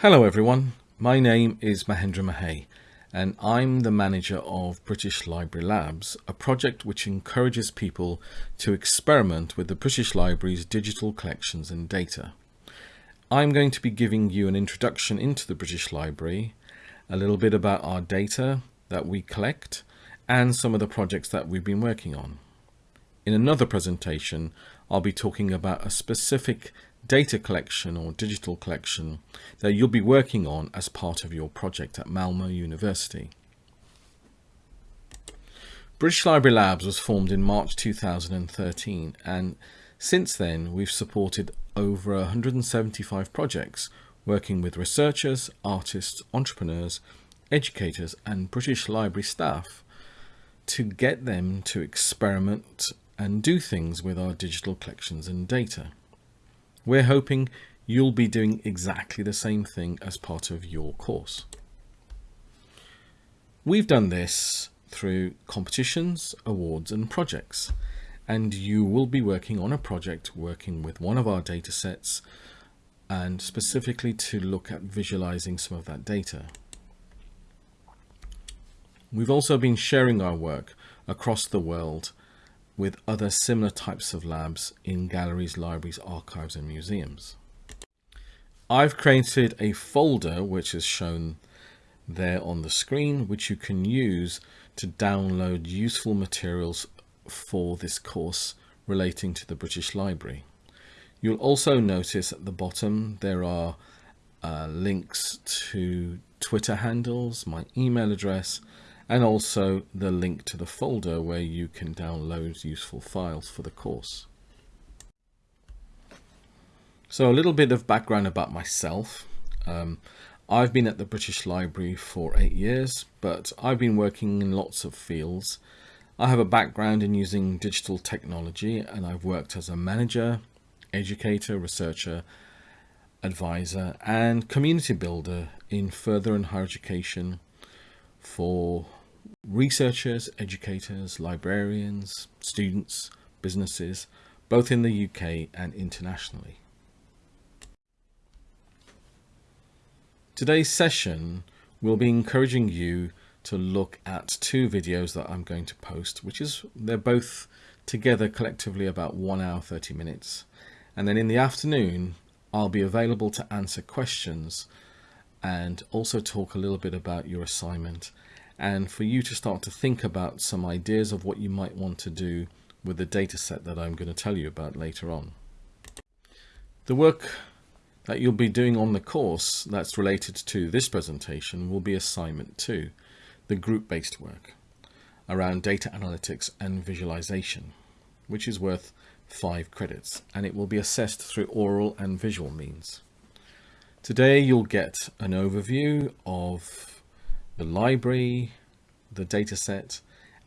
Hello everyone, my name is Mahendra Mahey and I'm the manager of British Library Labs, a project which encourages people to experiment with the British Library's digital collections and data. I'm going to be giving you an introduction into the British Library, a little bit about our data that we collect and some of the projects that we've been working on. In another presentation, I'll be talking about a specific data collection or digital collection that you'll be working on as part of your project at Malmo University. British Library Labs was formed in March 2013 and since then we've supported over 175 projects working with researchers, artists, entrepreneurs, educators and British Library staff to get them to experiment and do things with our digital collections and data. We're hoping you'll be doing exactly the same thing as part of your course. We've done this through competitions, awards and projects and you will be working on a project working with one of our data sets and specifically to look at visualizing some of that data. We've also been sharing our work across the world with other similar types of labs in galleries, libraries, archives and museums. I've created a folder which is shown there on the screen which you can use to download useful materials for this course relating to the British Library. You'll also notice at the bottom there are uh, links to Twitter handles, my email address and also the link to the folder where you can download useful files for the course. So a little bit of background about myself. Um, I've been at the British Library for eight years, but I've been working in lots of fields. I have a background in using digital technology and I've worked as a manager, educator, researcher, advisor and community builder in further and higher education for researchers, educators, librarians, students, businesses, both in the UK and internationally. Today's session will be encouraging you to look at two videos that I'm going to post, which is they're both together collectively about one hour 30 minutes. And then in the afternoon, I'll be available to answer questions and also talk a little bit about your assignment and for you to start to think about some ideas of what you might want to do with the data set that I'm going to tell you about later on. The work that you'll be doing on the course that's related to this presentation will be assignment 2, the group-based work around data analytics and visualization, which is worth 5 credits and it will be assessed through oral and visual means. Today you'll get an overview of the library, the data set,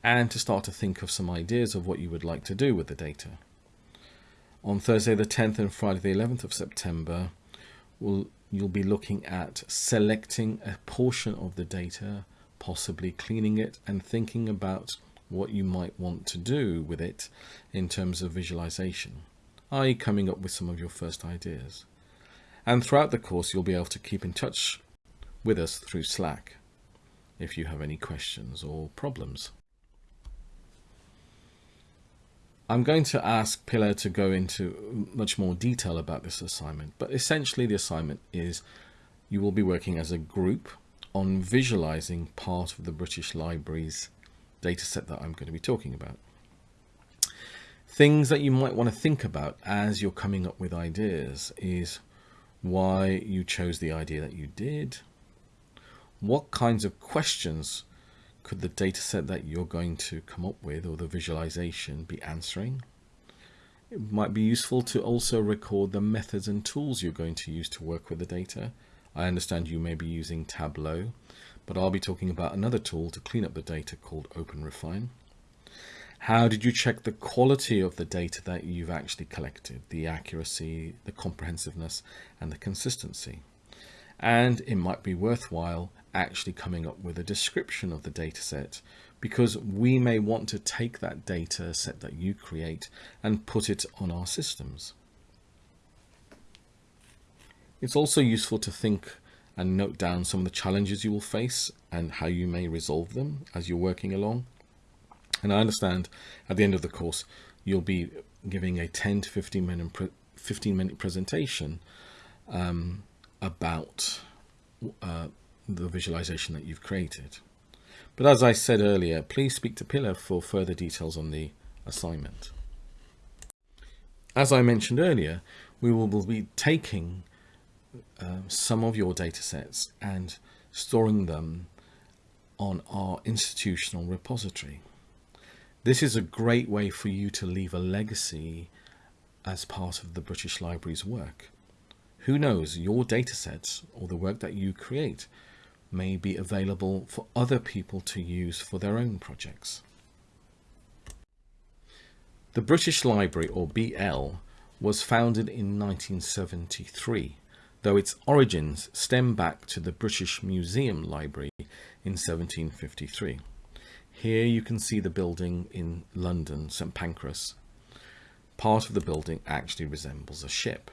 and to start to think of some ideas of what you would like to do with the data. On Thursday the 10th and Friday the 11th of September, we'll, you'll be looking at selecting a portion of the data, possibly cleaning it and thinking about what you might want to do with it in terms of visualization, i.e. coming up with some of your first ideas. And throughout the course, you'll be able to keep in touch with us through Slack if you have any questions or problems. I'm going to ask Pillar to go into much more detail about this assignment, but essentially the assignment is you will be working as a group on visualizing part of the British Library's dataset that I'm going to be talking about. Things that you might want to think about as you're coming up with ideas is why you chose the idea that you did, what kinds of questions could the data set that you're going to come up with or the visualization be answering? It might be useful to also record the methods and tools you're going to use to work with the data. I understand you may be using Tableau, but I'll be talking about another tool to clean up the data called OpenRefine. How did you check the quality of the data that you've actually collected, the accuracy, the comprehensiveness, and the consistency? And it might be worthwhile actually coming up with a description of the data set because we may want to take that data set that you create and put it on our systems. It's also useful to think and note down some of the challenges you will face and how you may resolve them as you're working along. And I understand at the end of the course, you'll be giving a 10 to 15 minute, 15 minute presentation um, about uh, the visualization that you've created. But as I said earlier, please speak to Pillar for further details on the assignment. As I mentioned earlier, we will be taking uh, some of your data sets and storing them on our institutional repository. This is a great way for you to leave a legacy as part of the British Library's work. Who knows, your datasets or the work that you create may be available for other people to use for their own projects. The British Library, or BL, was founded in 1973, though its origins stem back to the British Museum Library in 1753. Here you can see the building in London, St Pancras. Part of the building actually resembles a ship.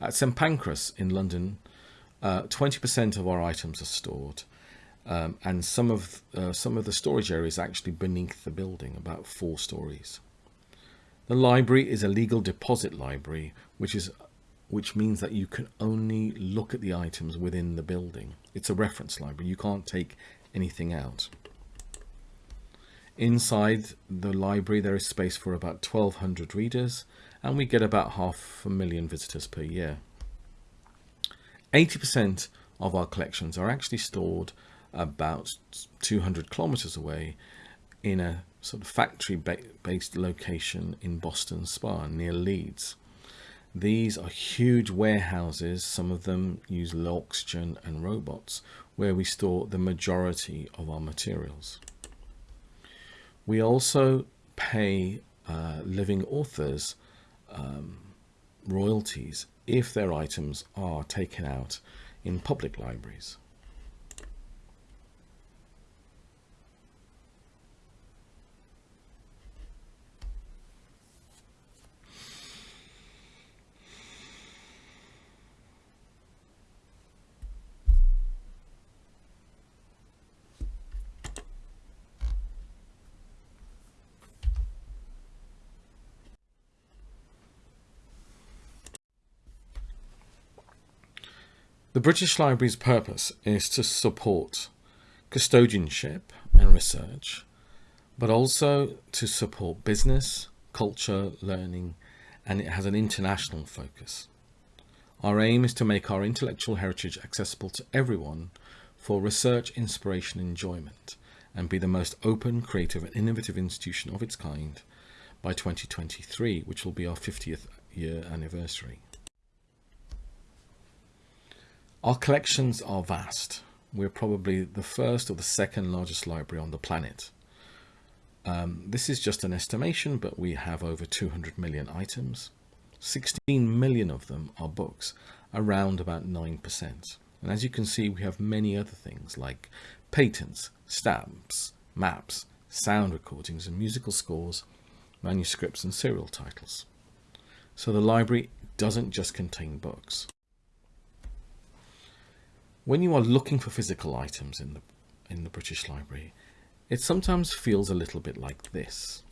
At St Pancras in London, 20% uh, of our items are stored um, and some of uh, some of the storage areas actually beneath the building, about four stories. The library is a legal deposit library, which is which means that you can only look at the items within the building. It's a reference library. You can't take anything out. Inside the library, there is space for about 1,200 readers and we get about half a million visitors per year. 80% of our collections are actually stored about 200 kilometers away in a sort of factory based location in Boston Spa near Leeds. These are huge warehouses, some of them use low oxygen and robots, where we store the majority of our materials. We also pay uh, living authors um, royalties if their items are taken out in public libraries. The British Library's purpose is to support custodianship and research, but also to support business, culture, learning, and it has an international focus. Our aim is to make our intellectual heritage accessible to everyone for research, inspiration, enjoyment, and be the most open, creative, and innovative institution of its kind by 2023, which will be our 50th year anniversary. Our collections are vast. We're probably the first or the second largest library on the planet. Um, this is just an estimation, but we have over 200 million items. 16 million of them are books, around about 9%. And as you can see, we have many other things like patents, stamps, maps, sound recordings and musical scores, manuscripts and serial titles. So the library doesn't just contain books. When you are looking for physical items in the, in the British Library, it sometimes feels a little bit like this.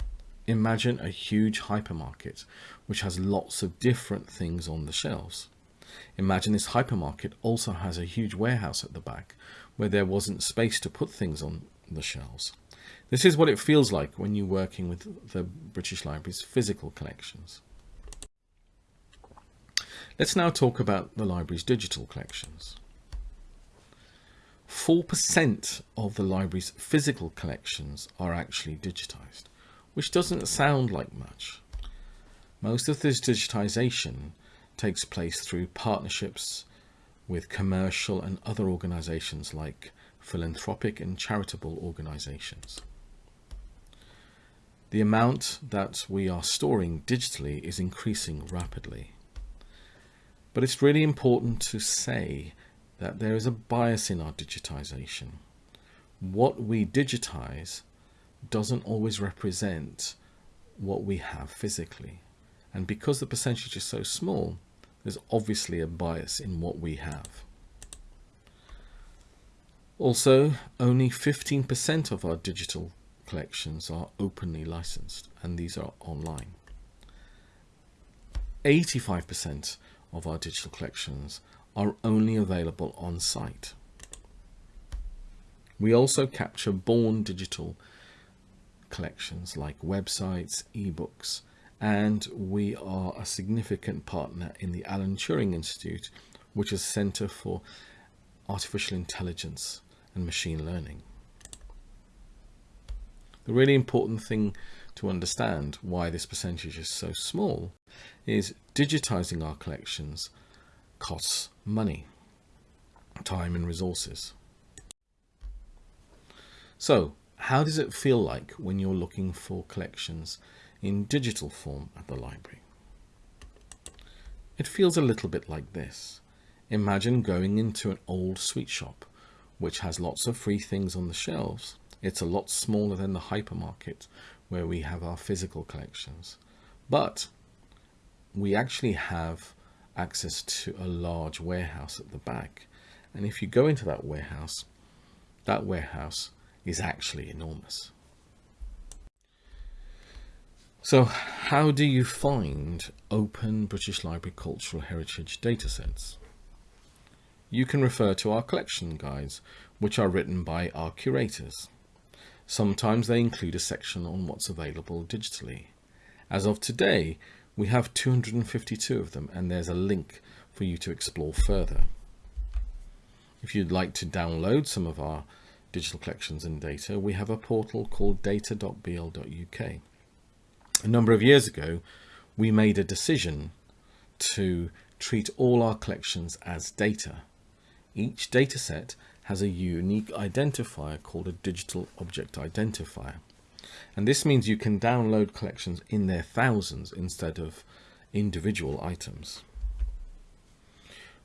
Imagine a huge hypermarket which has lots of different things on the shelves. Imagine this hypermarket also has a huge warehouse at the back where there wasn't space to put things on the shelves. This is what it feels like when you're working with the British Library's physical collections. Let's now talk about the library's digital collections. 4% of the library's physical collections are actually digitized, which doesn't sound like much. Most of this digitization takes place through partnerships with commercial and other organizations like philanthropic and charitable organizations. The amount that we are storing digitally is increasing rapidly. But it's really important to say that there is a bias in our digitization. What we digitize doesn't always represent what we have physically. And because the percentage is so small, there's obviously a bias in what we have. Also, only 15% of our digital collections are openly licensed, and these are online. 85% of our digital collections are only available on site. We also capture born digital collections like websites, ebooks, and we are a significant partner in the Alan Turing Institute, which is a Centre for Artificial Intelligence and Machine Learning. The really important thing to understand why this percentage is so small is digitizing our collections costs money, time and resources. So how does it feel like when you're looking for collections in digital form at the library? It feels a little bit like this. Imagine going into an old sweet shop which has lots of free things on the shelves. It's a lot smaller than the hypermarket where we have our physical collections. But we actually have access to a large warehouse at the back. And if you go into that warehouse, that warehouse is actually enormous. So how do you find open British Library cultural heritage datasets? You can refer to our collection guides, which are written by our curators. Sometimes they include a section on what's available digitally. As of today, we have 252 of them and there's a link for you to explore further. If you'd like to download some of our digital collections and data, we have a portal called data.bl.uk. A number of years ago, we made a decision to treat all our collections as data. Each dataset has a unique identifier called a digital object identifier. And this means you can download collections in their thousands instead of individual items.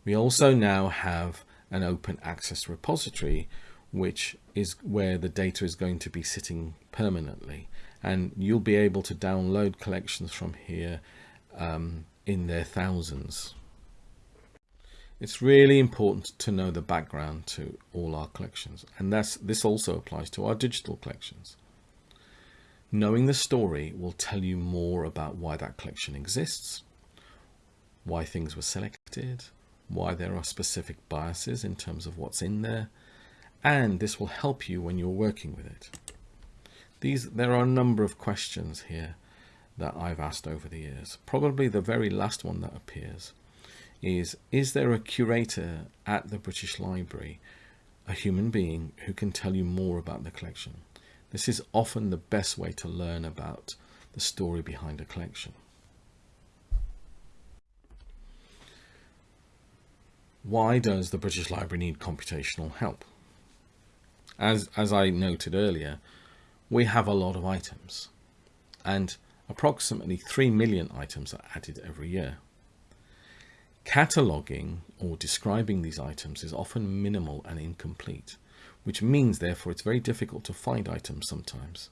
We also now have an open access repository which is where the data is going to be sitting permanently and you'll be able to download collections from here um, in their thousands. It's really important to know the background to all our collections and that's, this also applies to our digital collections. Knowing the story will tell you more about why that collection exists, why things were selected, why there are specific biases in terms of what's in there, and this will help you when you're working with it. These, there are a number of questions here that I've asked over the years. Probably the very last one that appears is, is there a curator at the British Library, a human being who can tell you more about the collection? This is often the best way to learn about the story behind a collection. Why does the British Library need computational help? As, as I noted earlier, we have a lot of items and approximately 3 million items are added every year. Cataloguing or describing these items is often minimal and incomplete which means therefore it's very difficult to find items sometimes,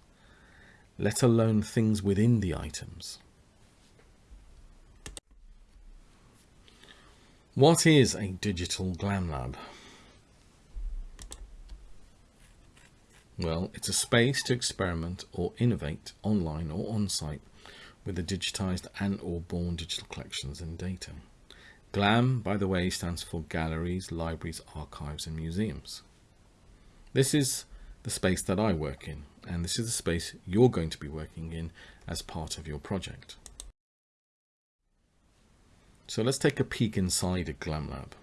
let alone things within the items. What is a digital glam lab? Well, it's a space to experiment or innovate online or on-site with the digitized and or born digital collections and data. GLAM, by the way, stands for Galleries, Libraries, Archives and Museums. This is the space that I work in, and this is the space you're going to be working in as part of your project. So let's take a peek inside a GLAM lab.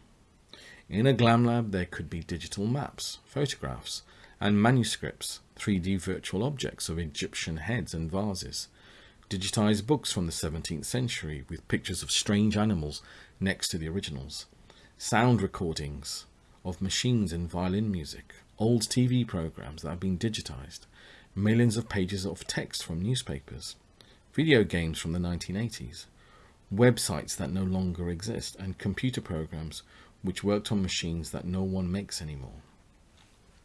In a GLAM lab, there could be digital maps, photographs, and manuscripts, 3D virtual objects of Egyptian heads and vases, digitized books from the 17th century with pictures of strange animals next to the originals, sound recordings of machines and violin music, old TV programs that have been digitized, millions of pages of text from newspapers, video games from the 1980s, websites that no longer exist, and computer programs which worked on machines that no one makes anymore.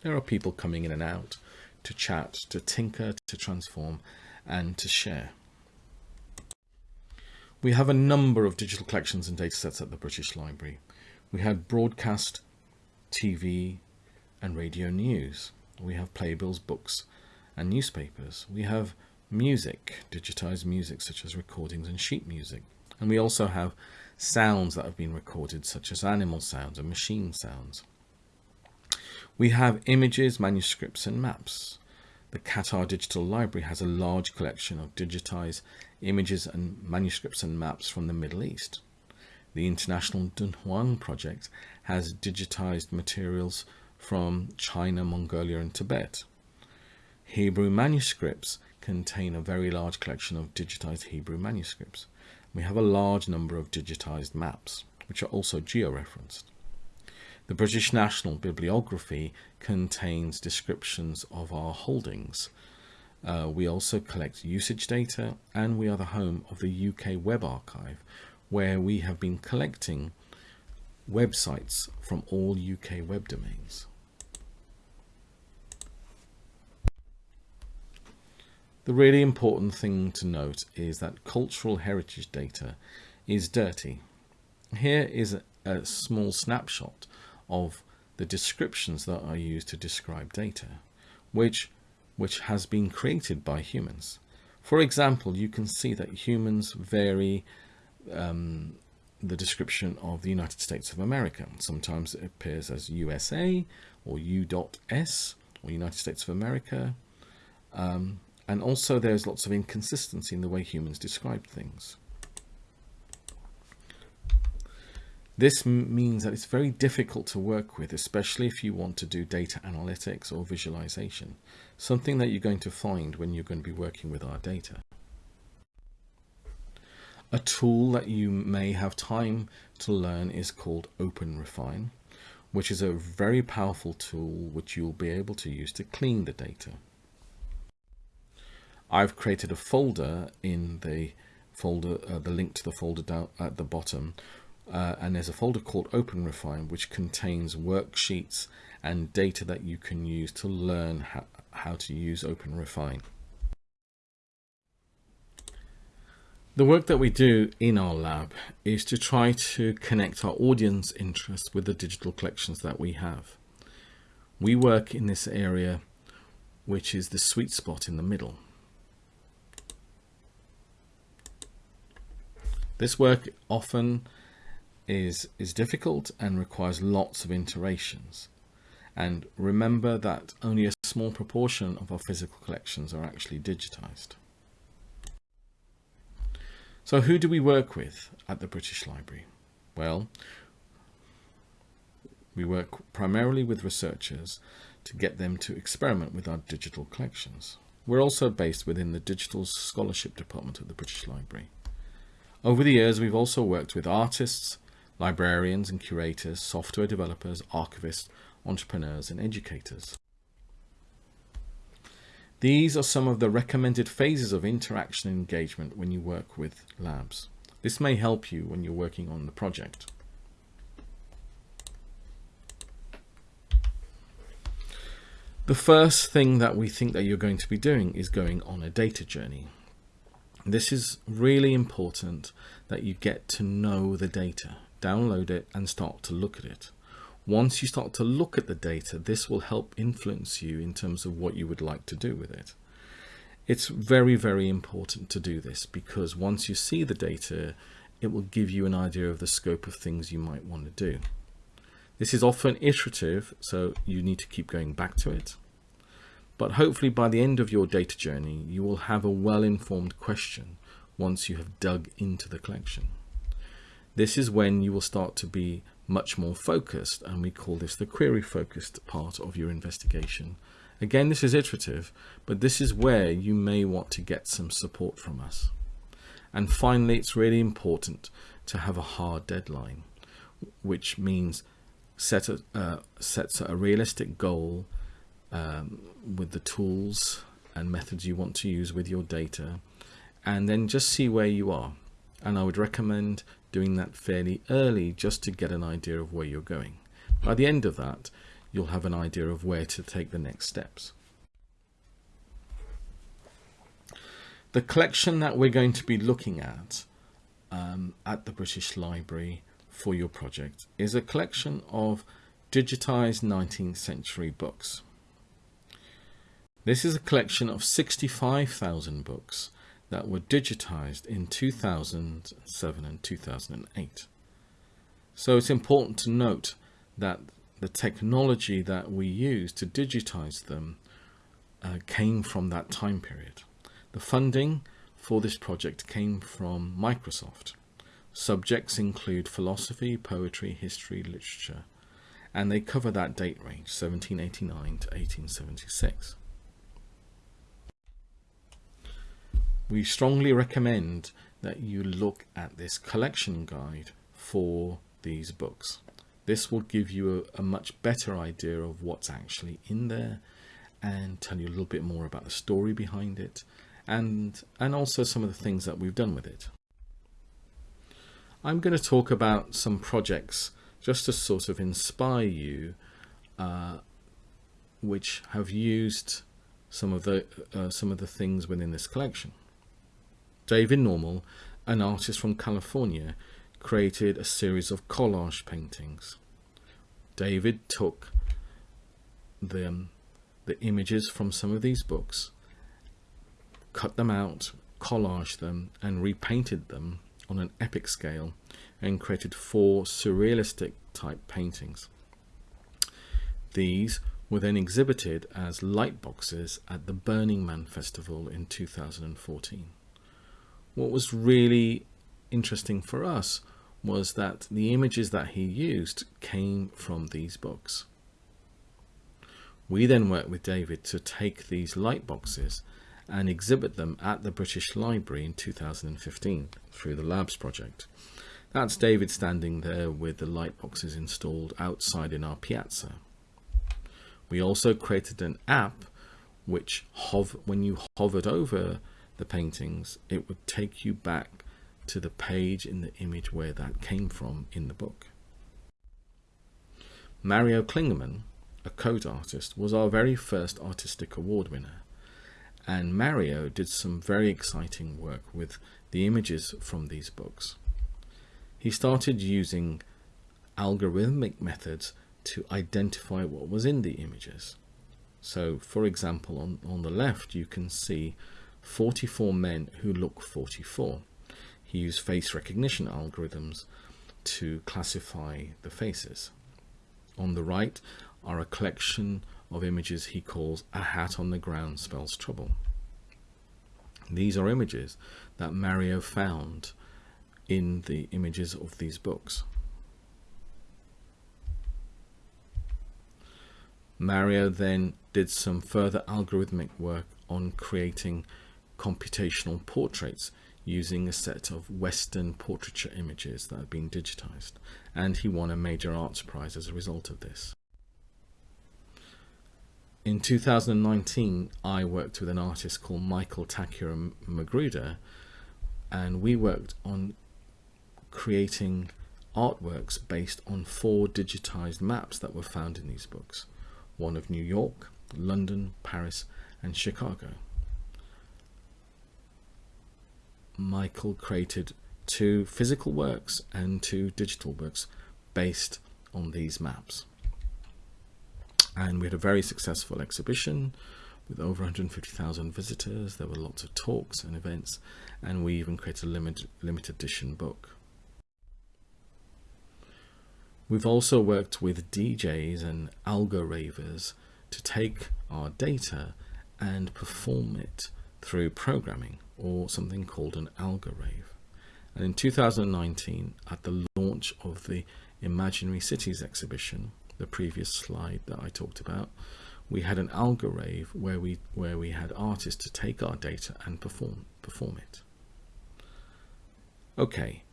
There are people coming in and out to chat, to tinker, to transform, and to share. We have a number of digital collections and datasets at the British Library. We had broadcast TV, and radio news. We have playbills, books and newspapers. We have music, digitized music such as recordings and sheet music. And we also have sounds that have been recorded such as animal sounds and machine sounds. We have images, manuscripts and maps. The Qatar Digital Library has a large collection of digitized images and manuscripts and maps from the Middle East. The International Dunhuang project has digitized materials from China, Mongolia and Tibet. Hebrew manuscripts contain a very large collection of digitized Hebrew manuscripts. We have a large number of digitized maps, which are also georeferenced. The British National Bibliography contains descriptions of our holdings. Uh, we also collect usage data and we are the home of the UK Web Archive where we have been collecting websites from all UK web domains. The really important thing to note is that cultural heritage data is dirty. Here is a, a small snapshot of the descriptions that are used to describe data, which, which has been created by humans. For example, you can see that humans vary um, the description of the United States of America. Sometimes it appears as USA or U.S or United States of America. Um, and also there's lots of inconsistency in the way humans describe things. This means that it's very difficult to work with, especially if you want to do data analytics or visualization, something that you're going to find when you're going to be working with our data. A tool that you may have time to learn is called OpenRefine, which is a very powerful tool which you'll be able to use to clean the data. I've created a folder in the folder, uh, the link to the folder down at the bottom, uh, and there's a folder called OpenRefine which contains worksheets and data that you can use to learn how, how to use OpenRefine. The work that we do in our lab is to try to connect our audience interests with the digital collections that we have. We work in this area which is the sweet spot in the middle. This work often is, is difficult and requires lots of iterations. And remember that only a small proportion of our physical collections are actually digitized. So who do we work with at the British Library? Well, we work primarily with researchers to get them to experiment with our digital collections. We're also based within the Digital Scholarship Department of the British Library. Over the years, we've also worked with artists, librarians and curators, software developers, archivists, entrepreneurs and educators. These are some of the recommended phases of interaction engagement when you work with labs. This may help you when you're working on the project. The first thing that we think that you're going to be doing is going on a data journey. This is really important that you get to know the data download it and start to look at it. Once you start to look at the data, this will help influence you in terms of what you would like to do with it. It's very, very important to do this because once you see the data, it will give you an idea of the scope of things you might want to do. This is often iterative, so you need to keep going back to it. But hopefully by the end of your data journey, you will have a well-informed question once you have dug into the collection. This is when you will start to be much more focused and we call this the query focused part of your investigation. Again, this is iterative, but this is where you may want to get some support from us. And finally, it's really important to have a hard deadline, which means set a, uh, sets a realistic goal um, with the tools and methods you want to use with your data, and then just see where you are. And I would recommend doing that fairly early just to get an idea of where you're going. By the end of that, you'll have an idea of where to take the next steps. The collection that we're going to be looking at um, at the British Library for your project is a collection of digitized 19th century books. This is a collection of 65,000 books that were digitized in 2007 and 2008. So it's important to note that the technology that we use to digitize them uh, came from that time period. The funding for this project came from Microsoft. Subjects include philosophy, poetry, history, literature, and they cover that date range, 1789 to 1876. We strongly recommend that you look at this collection guide for these books. This will give you a, a, much better idea of what's actually in there and tell you a little bit more about the story behind it and, and also some of the things that we've done with it. I'm going to talk about some projects just to sort of inspire you uh, which have used some of the uh, some of the things within this collection. David Normal, an artist from California, created a series of collage paintings. David took the, the images from some of these books, cut them out, collaged them, and repainted them on an epic scale and created four surrealistic type paintings. These were then exhibited as light boxes at the Burning Man Festival in 2014 what was really interesting for us was that the images that he used came from these books. We then worked with David to take these light boxes and exhibit them at the British Library in 2015 through the Labs project. That's David standing there with the light boxes installed outside in our piazza. We also created an app which when you hovered over the paintings, it would take you back to the page in the image where that came from in the book. Mario Klingemann, a code artist, was our very first artistic award winner. And Mario did some very exciting work with the images from these books. He started using algorithmic methods to identify what was in the images. So for example, on, on the left, you can see 44 men who look 44. He used face recognition algorithms to classify the faces. On the right are a collection of images he calls a hat on the ground spells trouble. These are images that Mario found in the images of these books. Mario then did some further algorithmic work on creating computational portraits using a set of Western portraiture images that have been digitized, and he won a major arts prize as a result of this. In 2019, I worked with an artist called Michael Takeo Magruder, and we worked on creating artworks based on four digitized maps that were found in these books. One of New York, London, Paris, and Chicago. Michael created two physical works and two digital works based on these maps. And we had a very successful exhibition with over 150,000 visitors. There were lots of talks and events, and we even created a limited, limited edition book. We've also worked with DJs and algo ravers to take our data and perform it through programming or something called an algorave. And in 2019, at the launch of the Imaginary Cities exhibition, the previous slide that I talked about, we had an algorave where we where we had artists to take our data and perform perform it. Okay,